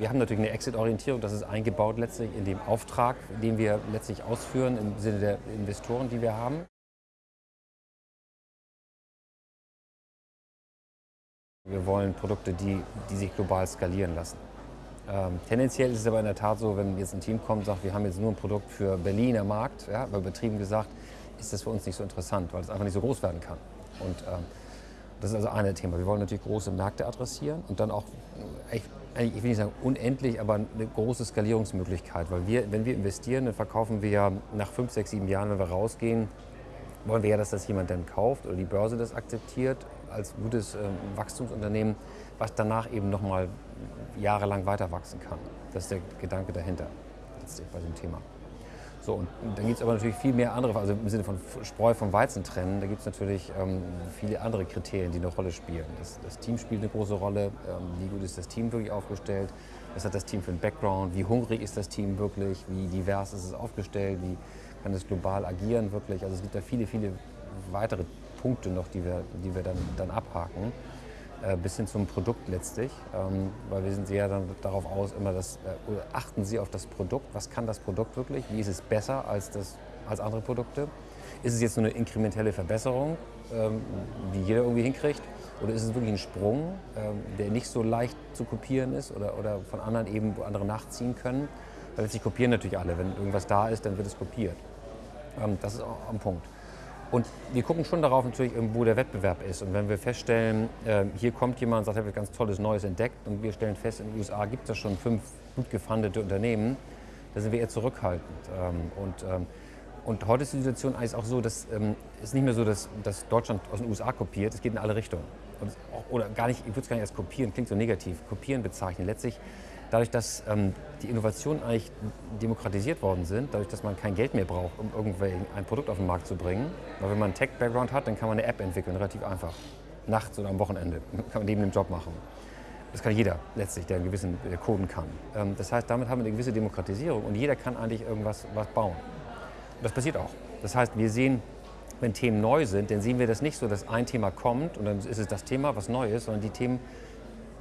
Wir haben natürlich eine Exit-Orientierung, das ist eingebaut letztlich in dem Auftrag, den wir letztlich ausführen im Sinne der Investoren, die wir haben. Wir wollen Produkte, die, die sich global skalieren lassen. Ähm, tendenziell ist es aber in der Tat so, wenn jetzt ein Team kommt und sagt, wir haben jetzt nur ein Produkt für Berliner Markt, ja, übertrieben gesagt, ist das für uns nicht so interessant, weil es einfach nicht so groß werden kann. Und ähm, das ist also ein Thema. Wir wollen natürlich große Märkte adressieren und dann auch, ich, ich will nicht sagen unendlich, aber eine große Skalierungsmöglichkeit. Weil wir, wenn wir investieren, dann verkaufen wir ja nach fünf, sechs, sieben Jahren, wenn wir rausgehen, wollen wir ja, dass das jemand dann kauft oder die Börse das akzeptiert als gutes äh, Wachstumsunternehmen, was danach eben noch mal jahrelang weiter wachsen kann. Das ist der Gedanke dahinter bei dem Thema. So, und dann gibt es aber natürlich viel mehr andere, also im Sinne von Spreu vom Weizen trennen, da gibt es natürlich ähm, viele andere Kriterien, die eine Rolle spielen. Das, das Team spielt eine große Rolle, ähm, wie gut ist das Team wirklich aufgestellt, was hat das Team für einen Background, wie hungrig ist das Team wirklich, wie divers ist es aufgestellt, wie kann es global agieren wirklich. Also es gibt da viele, viele weitere Punkte noch, die wir, die wir dann, dann abhaken. Äh, bis hin zum Produkt letztlich, ähm, weil wir sind sehr dann darauf aus, immer das, äh, achten Sie auf das Produkt, was kann das Produkt wirklich, wie ist es besser als, das, als andere Produkte, ist es jetzt nur eine inkrementelle Verbesserung, ähm, die jeder irgendwie hinkriegt, oder ist es wirklich ein Sprung, ähm, der nicht so leicht zu kopieren ist oder, oder von anderen eben, wo andere nachziehen können, weil letztlich kopieren natürlich alle, wenn irgendwas da ist, dann wird es kopiert. das ist auch am Punkt. Und wir gucken schon darauf natürlich, wo der Wettbewerb ist. Und wenn wir feststellen, ähm, hier kommt jemand und sagt, er hat ganz Tolles Neues entdeckt und wir stellen fest, in den USA gibt es schon fünf gut gefundete Unternehmen, da sind wir eher zurückhaltend. Ähm, und, ähm, und heute ist die Situation eigentlich auch so, dass es ist nicht mehr so, dass, dass Deutschland aus den USA kopiert, es geht in alle Richtungen. Auch, oder gar nicht, ich würde es gar nicht als kopieren, klingt so negativ, kopieren bezeichnen. Letztlich dadurch, dass ähm, die Innovationen eigentlich demokratisiert worden sind, dadurch, dass man kein Geld mehr braucht, um irgendwie ein Produkt auf den Markt zu bringen. Weil wenn man einen Tech-Background hat, dann kann man eine App entwickeln, relativ einfach. Nachts oder am Wochenende kann man neben dem Job machen. Das kann jeder letztlich, der einen gewissen der Coden kann. Ähm, das heißt, damit haben wir eine gewisse Demokratisierung und jeder kann eigentlich irgendwas was bauen. Und das passiert auch. Das heißt, wir sehen, wenn Themen neu sind, dann sehen wir das nicht so, dass ein Thema kommt und dann ist es das Thema, was neu ist, sondern die Themen,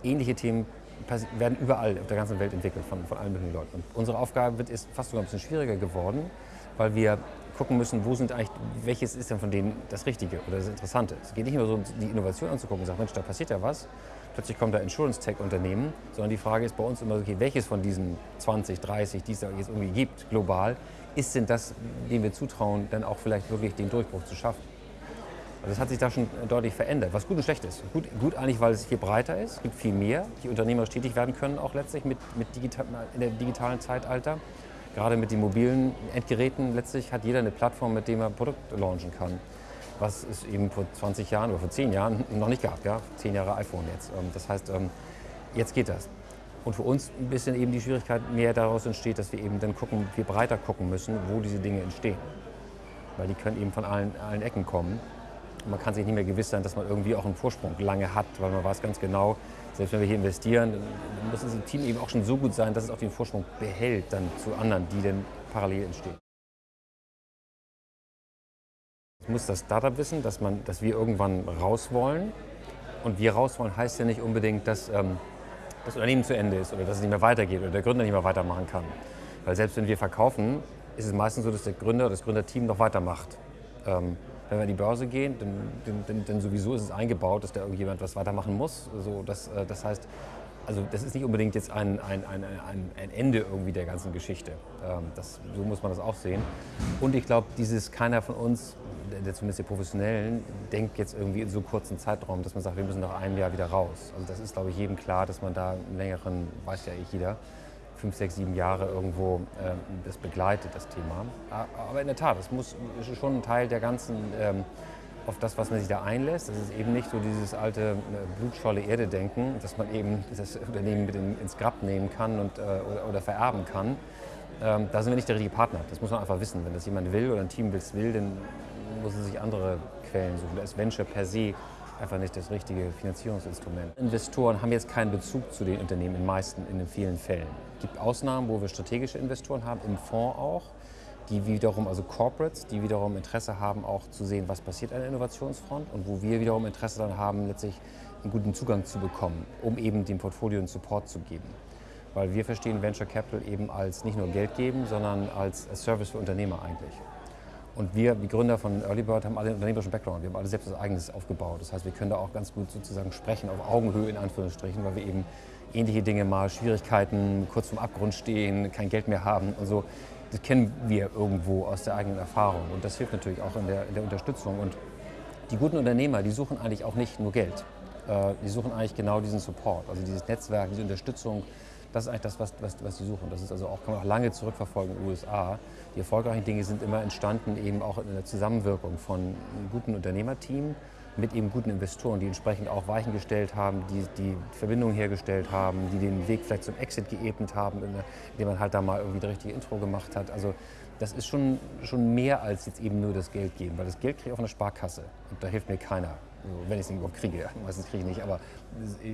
ähnliche Themen werden überall auf der ganzen Welt entwickelt von, von allen möglichen Leuten. Und unsere Aufgabe wird, ist fast sogar ein bisschen schwieriger geworden, weil wir gucken müssen, wo sind eigentlich, welches ist denn von denen das Richtige oder das Interessante. Es geht nicht nur so, die Innovation anzugucken und sagen, Mensch, da passiert ja was. Plötzlich kommt da Insurance-Tech-Unternehmen, sondern die Frage ist bei uns immer, okay, welches von diesen 20, 30, die es da jetzt irgendwie gibt, global, ist denn das, dem wir zutrauen, dann auch vielleicht wirklich den Durchbruch zu schaffen? Also das hat sich da schon deutlich verändert, was gut und schlecht ist. Gut, gut eigentlich, weil es hier breiter ist, es gibt viel mehr, die Unternehmer tätig werden können, auch letztlich mit, mit digital, in der digitalen Zeitalter. Gerade mit den mobilen Endgeräten letztlich hat jeder eine Plattform, mit der er Produkte launchen kann. Was es eben vor 20 Jahren oder vor 10 Jahren noch nicht gab. Ja? 10 Jahre iPhone jetzt. Ähm, das heißt, ähm, jetzt geht das. Und für uns ein bisschen eben die Schwierigkeit mehr daraus entsteht, dass wir eben dann gucken, viel breiter gucken müssen, wo diese Dinge entstehen. Weil die können eben von allen, allen Ecken kommen. Man kann sich nicht mehr gewiss sein, dass man irgendwie auch einen Vorsprung lange hat, weil man weiß ganz genau, selbst wenn wir hier investieren, muss das Team eben auch schon so gut sein, dass es auch den Vorsprung behält dann zu anderen, die dann parallel entstehen. Ich muss das Startup wissen, dass, man, dass wir irgendwann raus wollen. Und wir raus wollen heißt ja nicht unbedingt, dass ähm, das Unternehmen zu Ende ist oder dass es nicht mehr weitergeht oder der Gründer nicht mehr weitermachen kann. Weil selbst wenn wir verkaufen, ist es meistens so, dass der Gründer, das Gründerteam noch weitermacht. Ähm, wenn wir an die Börse gehen, dann, dann, dann, sowieso ist es eingebaut, dass da irgendjemand was weitermachen muss. So, das, äh, das heißt, also das ist nicht unbedingt jetzt ein, ein, ein, ein, Ende irgendwie der ganzen Geschichte. Ähm, das, so muss man das auch sehen. Und ich glaube, dieses keiner von uns, der zumindest der Professionellen, denkt jetzt irgendwie in so kurzen Zeitraum, dass man sagt, wir müssen nach einem Jahr wieder raus. Also das ist, glaube ich, jedem klar, dass man da einen längeren, weiß ja eh jeder, fünf, sechs, sieben Jahre irgendwo äh, das begleitet, das Thema. Aber in der Tat, es muss ist schon ein Teil der ganzen, ähm, auf das, was man sich da einlässt. Das ist eben nicht so dieses alte äh, blutscholle Erde-Denken, dass man eben das Unternehmen mit in, ins Grab nehmen kann und, äh, oder, oder, vererben kann. Ähm, da sind wir nicht der richtige Partner. Das muss man einfach wissen. Wenn das jemand will oder ein Team will, dann muss es sich andere Quellen suchen. Da ist Venture per se einfach nicht das richtige Finanzierungsinstrument. Investoren haben jetzt keinen Bezug zu den Unternehmen in meisten, in den vielen Fällen. Es gibt Ausnahmen, wo wir strategische Investoren haben, im Fonds auch, die wiederum, also Corporates, die wiederum Interesse haben, auch zu sehen, was passiert an der Innovationsfront und wo wir wiederum Interesse daran haben, letztlich einen guten Zugang zu bekommen, um eben dem Portfolio einen Support zu geben. Weil wir verstehen Venture Capital eben als nicht nur Geld geben, sondern als Service für Unternehmer eigentlich. Und wir, die Gründer von Early Bird, haben alle unternehmerischen Background. Wir haben alle selbst was Eigenes aufgebaut. Das heißt, wir können da auch ganz gut sozusagen sprechen, auf Augenhöhe in Anführungsstrichen, weil wir eben ähnliche Dinge mal, Schwierigkeiten, kurz vorm Abgrund stehen, kein Geld mehr haben und so. Das kennen wir irgendwo aus der eigenen Erfahrung. Und das hilft natürlich auch in der, in der Unterstützung. Und die guten Unternehmer, die suchen eigentlich auch nicht nur Geld. Äh, die suchen eigentlich genau diesen Support, also dieses Netzwerk, diese Unterstützung. Das ist eigentlich das, was, was, was die suchen. Das ist also auch, kann man auch lange zurückverfolgen in den USA. Die erfolgreichen Dinge sind immer entstanden, eben auch in der Zusammenwirkung von einem guten Unternehmerteam mit eben guten Investoren, die entsprechend auch Weichen gestellt haben, die die Verbindungen hergestellt haben, die den Weg vielleicht zum Exit geebnet haben, indem man halt da mal irgendwie das richtige Intro gemacht hat. Also das ist schon, schon mehr als jetzt eben nur das Geld geben, weil das Geld kriege ich auf einer Sparkasse und da hilft mir keiner. Also wenn ich es überhaupt kriege, meistens kriege ich nicht, aber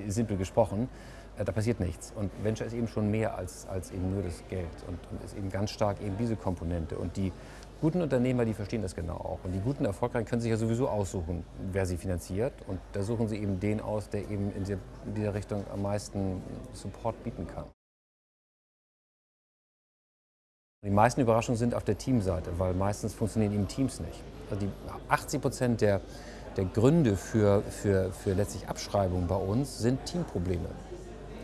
simpel gesprochen, äh, da passiert nichts. Und Venture ist eben schon mehr als, als eben nur das Geld und, und ist eben ganz stark eben diese Komponente. Und die guten Unternehmer, die verstehen das genau auch. Und die guten Erfolgreichen können sich ja sowieso aussuchen, wer sie finanziert. Und da suchen sie eben den aus, der eben in dieser Richtung am meisten Support bieten kann. Die meisten Überraschungen sind auf der Teamseite, weil meistens funktionieren eben Teams nicht. Also die 80 Prozent der, der Gründe für, für, für letztlich Abschreibungen bei uns sind Teamprobleme.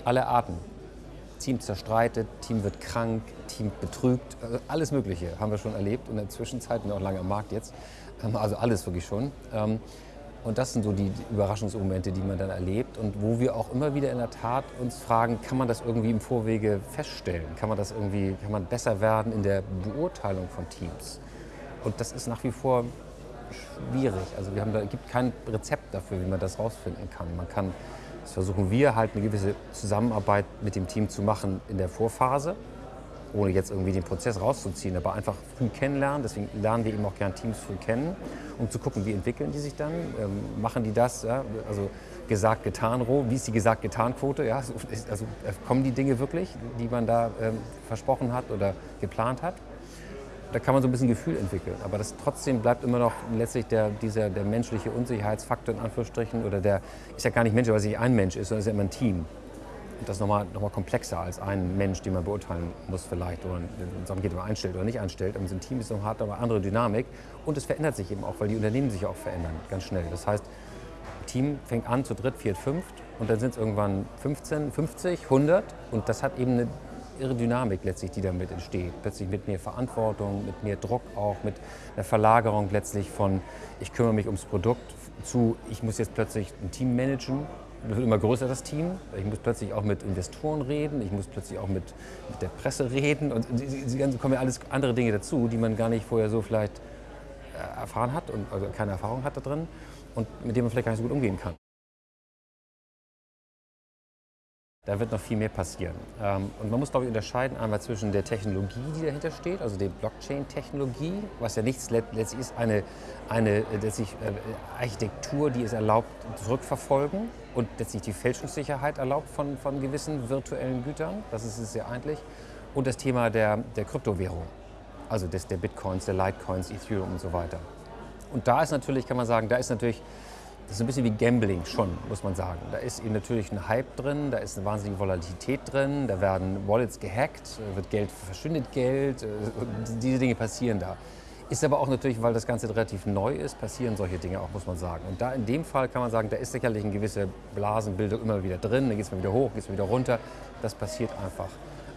Aller Arten. Team zerstreitet, Team wird krank, Team betrügt, also alles Mögliche haben wir schon erlebt in der Zwischenzeit und auch lange am Markt jetzt. Ähm, also alles wirklich schon. Ähm, und das sind so die Überraschungsmomente, die man dann erlebt und wo wir auch immer wieder in der Tat uns fragen, kann man das irgendwie im Vorwege feststellen? Kann man das irgendwie, kann man besser werden in der Beurteilung von Teams? Und das ist nach wie vor schwierig. Also wir haben da gibt kein Rezept dafür, wie man das rausfinden kann. Man kann das versuchen wir halt eine gewisse Zusammenarbeit mit dem Team zu machen in der Vorphase, ohne jetzt irgendwie den Prozess rauszuziehen, aber einfach früh kennenlernen. Deswegen lernen wir eben auch gern Teams früh kennen, um zu gucken, wie entwickeln die sich dann, ähm, machen die das, ja? also gesagt, getan, roh, wie ist die gesagt, getan Quote, ja? also äh, kommen die Dinge wirklich, die man da ähm, versprochen hat oder geplant hat da kann man so ein bisschen Gefühl entwickeln. Aber das trotzdem bleibt immer noch letztlich der, dieser, der menschliche Unsicherheitsfaktor in Anführungsstrichen. Oder der ist ja gar nicht Mensch, weil es nicht ein Mensch ist, sondern es ist ja immer ein Team. Und das ist nochmal noch mal komplexer als ein Mensch, den man beurteilen muss vielleicht. Oder sagen geht, ob man einstellt oder nicht einstellt. Aber ein Team ist noch hart, aber andere Dynamik. Und es verändert sich eben auch, weil die Unternehmen sich auch verändern, ganz schnell. Das heißt, Team fängt an zu dritt, viert, fünft und dann sind es irgendwann 15, 50, 100 und das hat eben eine irre Dynamik letztlich, die damit entsteht. Plötzlich mit mehr Verantwortung, mit mehr Druck auch, mit einer Verlagerung letztlich von ich kümmere mich ums Produkt zu ich muss jetzt plötzlich ein Team managen. Wird immer größer, das Team. Ich muss plötzlich auch mit Investoren reden, ich muss plötzlich auch mit, mit der Presse reden und die ganzen kommen ja alles andere Dinge dazu, die man gar nicht vorher so vielleicht äh, erfahren hat und also keine Erfahrung hat da drin und mit denen man vielleicht gar nicht so gut umgehen kann. Da wird noch viel mehr passieren. Ähm, und man muss, glaube ich, unterscheiden einmal zwischen der Technologie, die dahinter steht, also der Blockchain-Technologie, was ja nichts letztlich ist, eine, eine letztlich äh, Architektur, die es erlaubt, zurückverfolgen und letztlich die Fälschungssicherheit erlaubt von, von gewissen virtuellen Gütern. Das ist es ja eigentlich. Und das Thema der, der Kryptowährung, also des, der Bitcoins, der Litecoins, Ethereum und so weiter. Und da ist natürlich, kann man sagen, da ist natürlich das ist ein bisschen wie Gambling schon, muss man sagen. Da ist eben natürlich ein Hype drin, da ist eine wahnsinnige Volatilität drin, da werden Wallets gehackt, wird Geld, verschwindet Geld, äh, diese Dinge passieren da. Ist aber auch natürlich, weil das Ganze relativ neu ist, passieren solche Dinge auch, muss man sagen. Und da in dem Fall kann man sagen, da ist sicherlich eine gewisse Blasenbildung immer wieder drin, dann geht es mal wieder hoch, geht es mal wieder runter. Das passiert einfach.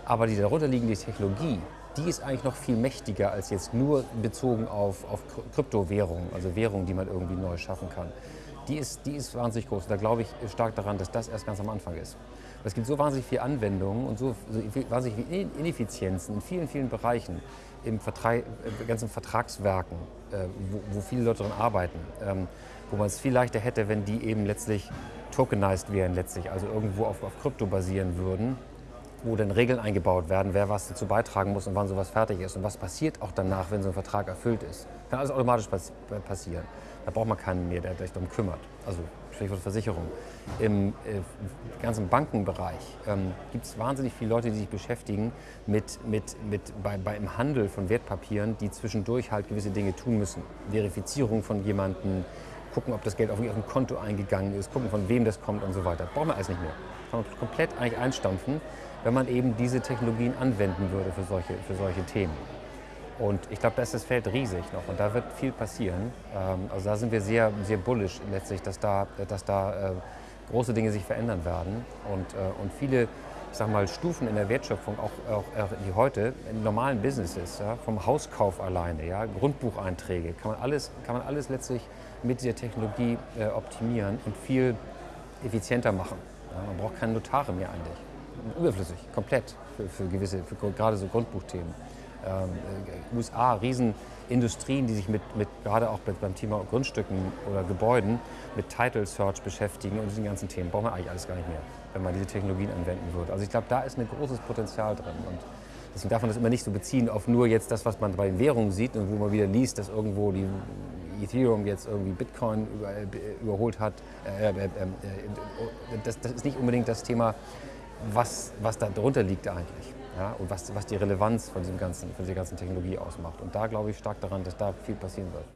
Aber die darunterliegende Technologie, die ist eigentlich noch viel mächtiger als jetzt nur bezogen auf, auf Kryptowährungen, also Währungen, die man irgendwie neu schaffen kann die ist, die ist wahnsinnig groß. Da glaube ich stark daran, dass das erst ganz am Anfang ist. Es gibt so wahnsinnig viele Anwendungen und so, wahnsinnig viele Ineffizienzen in vielen, vielen Bereichen, im Vertrag, ganzen Vertragswerken, äh, wo, wo, viele Leute daran arbeiten, ähm, wo man es viel leichter hätte, wenn die eben letztlich tokenized wären, letztlich, also irgendwo auf, auf Krypto basieren würden, wo dann Regeln eingebaut werden, wer was dazu beitragen muss und wann sowas fertig ist und was passiert auch danach, wenn so ein Vertrag erfüllt ist. Kann alles automatisch pass passieren. Da braucht man keinen mehr, der sich darum kümmert. Also Stichwort Versicherung. Im äh, ganzen Bankenbereich ähm, gibt es wahnsinnig viele Leute, die sich beschäftigen mit, mit, mit bei, beim Handel von Wertpapieren, die zwischendurch halt gewisse Dinge tun müssen. Verifizierung von jemandem, gucken, ob das Geld auf ihrem Konto eingegangen ist, gucken, von wem das kommt und so weiter. Brauchen wir alles nicht mehr. Kann man komplett eigentlich einstampfen, wenn man eben diese Technologien anwenden würde für solche, für solche Themen. Und ich glaube, da ist das Feld riesig noch und da wird viel passieren. Ähm, also da sind wir sehr, sehr bullish letztlich, dass da, dass da äh, große Dinge sich verändern werden und, äh, und viele ich sag mal, Stufen in der Wertschöpfung, auch, auch, die heute in normalen Businesses, ja, vom Hauskauf alleine, ja, Grundbucheinträge, kann man, alles, kann man alles letztlich mit dieser Technologie äh, optimieren und viel effizienter machen. Ja, man braucht keine Notare mehr eigentlich. Überflüssig, komplett für, für gewisse, für gerade so Grundbuchthemen USA Riesenindustrien, die sich mit, mit gerade auch beim Thema Grundstücken oder Gebäuden mit Title Search beschäftigen und diesen ganzen Themen. Braucht man eigentlich alles gar nicht mehr, wenn man diese Technologien anwenden würde. Also ich glaube, da ist ein großes Potenzial drin. Und deswegen darf man das immer nicht so beziehen auf nur jetzt das, was man bei den Währungen sieht und wo man wieder liest, dass irgendwo die Ethereum jetzt irgendwie Bitcoin über, überholt hat. Äh, äh, äh, das, das, ist nicht unbedingt das Thema, was, was da drunter liegt eigentlich ja, und was, was die Relevanz von, diesem ganzen, von dieser ganzen Technologie ausmacht. Und da glaube ich stark daran, dass da viel passieren wird.